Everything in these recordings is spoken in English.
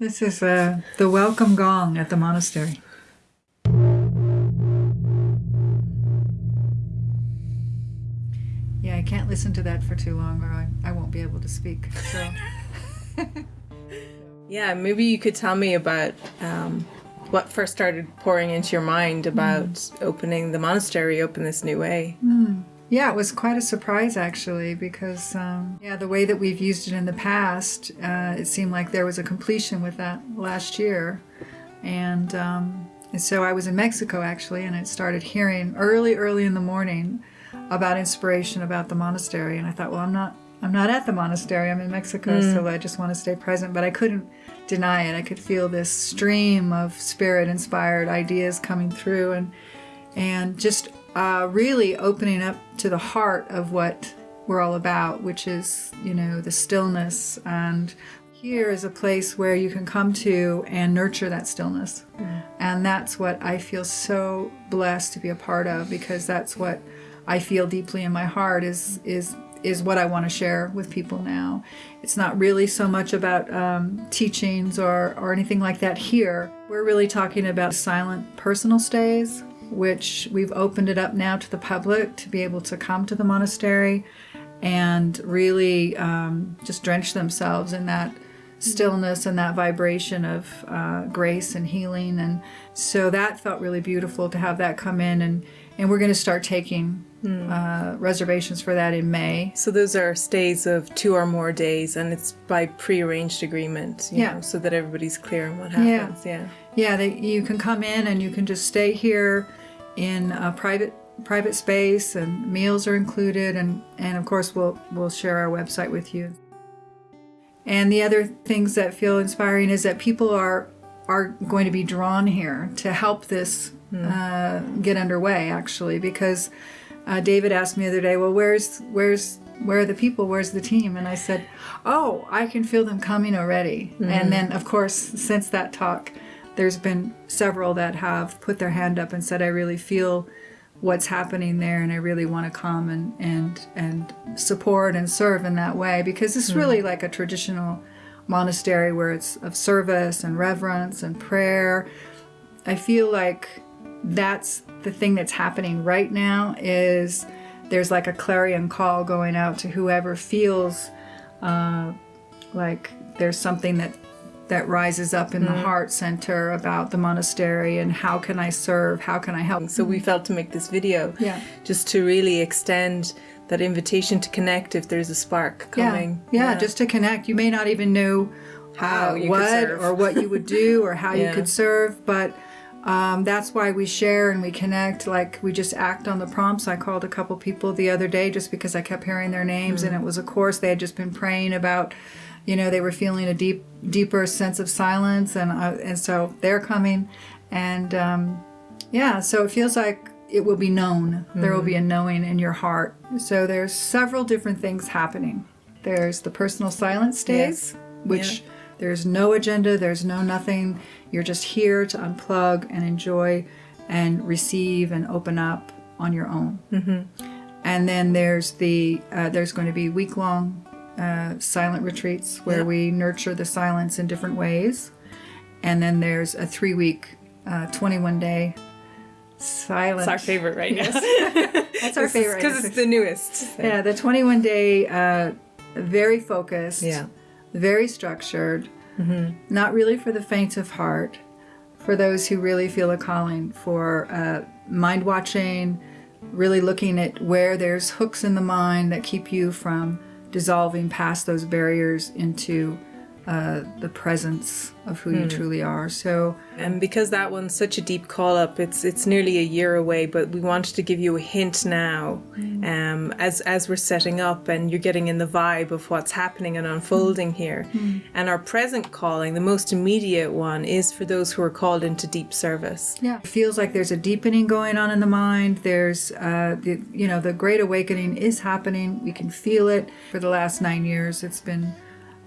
This is uh, the welcome gong at the monastery. Yeah, I can't listen to that for too long or I, I won't be able to speak. So. yeah, maybe you could tell me about um, what first started pouring into your mind about mm. opening the monastery, open this new way. Mm. Yeah, it was quite a surprise actually, because um, yeah, the way that we've used it in the past, uh, it seemed like there was a completion with that last year, and, um, and so I was in Mexico actually, and I started hearing early, early in the morning about inspiration about the monastery, and I thought, well, I'm not, I'm not at the monastery. I'm in Mexico, mm. so I just want to stay present. But I couldn't deny it. I could feel this stream of spirit-inspired ideas coming through, and and just uh, really opening up to the heart of what we're all about, which is, you know, the stillness. And here is a place where you can come to and nurture that stillness. Mm. And that's what I feel so blessed to be a part of because that's what I feel deeply in my heart is, is is what I want to share with people now. It's not really so much about um, teachings or, or anything like that here. We're really talking about silent personal stays which we've opened it up now to the public to be able to come to the monastery and really um, just drench themselves in that stillness and that vibration of uh, grace and healing. And so that felt really beautiful to have that come in. And, and we're going to start taking mm. uh, reservations for that in May. So those are stays of two or more days, and it's by pre-arranged agreement, yeah. Know, so that everybody's clear on what happens. Yeah. Yeah, yeah they, you can come in and you can just stay here in a private private space and meals are included and and of course we'll we'll share our website with you and the other things that feel inspiring is that people are are going to be drawn here to help this mm. uh, get underway actually because uh, David asked me the other day well where's where's where are the people where's the team and I said oh I can feel them coming already mm. and then of course since that talk there's been several that have put their hand up and said, I really feel what's happening there and I really want to come and, and, and support and serve in that way because it's hmm. really like a traditional monastery where it's of service and reverence and prayer. I feel like that's the thing that's happening right now is there's like a clarion call going out to whoever feels uh, like there's something that that rises up in mm. the heart center about the monastery and how can I serve, how can I help. So we felt to make this video yeah. just to really extend that invitation to connect if there's a spark coming. Yeah, yeah, yeah. just to connect. You may not even know how, uh, what or what you would do or how yeah. you could serve, but um, that's why we share and we connect. Like we just act on the prompts. I called a couple people the other day just because I kept hearing their names, mm. and it was a course they had just been praying about you know they were feeling a deep deeper sense of silence and uh, and so they're coming and um, yeah so it feels like it will be known mm-hmm. there will be a mm-hmm. knowing in your heart so there's several different things happening there's the personal silence stays yes. which yeah. there's no agenda there's no nothing you're just here to unplug and enjoy and receive and open up on your own mm-hmm. and then there's the uh, there's going to be week-long uh, silent retreats where yeah. we nurture the silence in different ways. And then there's a three week, uh, 21 day silence. It's our favorite right yes. now. That's our favorite. Because it's the newest. So. Yeah, the 21 day, uh, very focused, yeah. very structured, mm-hmm. not really for the faint of heart, for those who really feel a calling for uh, mind watching, really looking at where there's hooks in the mind that keep you from dissolving past those barriers into uh, the presence of who you hmm. truly are. So, and because that one's such a deep call up, it's it's nearly a year away. But we wanted to give you a hint now, mm. um, as as we're setting up and you're getting in the vibe of what's happening and unfolding mm. here. Mm. And our present calling, the most immediate one, is for those who are called into deep service. Yeah, it feels like there's a deepening going on in the mind. There's, uh, the you know, the great awakening is happening. We can feel it. For the last nine years, it's been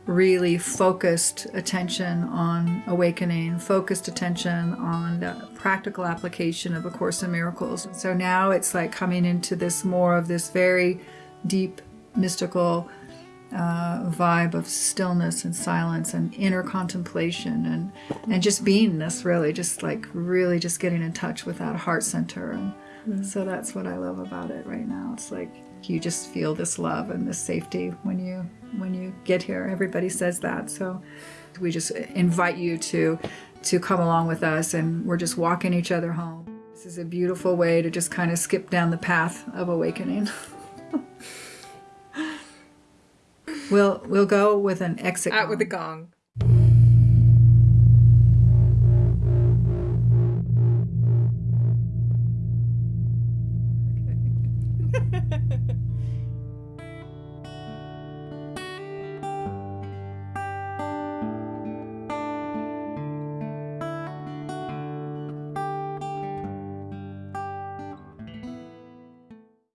really focused attention on awakening, focused attention on the practical application of A Course in Miracles. So now it's like coming into this more of this very deep, mystical uh, vibe of stillness and silence and inner contemplation and and just beingness really just like really just getting in touch with that heart center and Mm-hmm. so that's what I love about it right now. It's like you just feel this love and this safety when you when you get here. Everybody says that. So we just invite you to to come along with us and we're just walking each other home. This is a beautiful way to just kind of skip down the path of awakening. We'll we'll go with an exit. Out with the gong.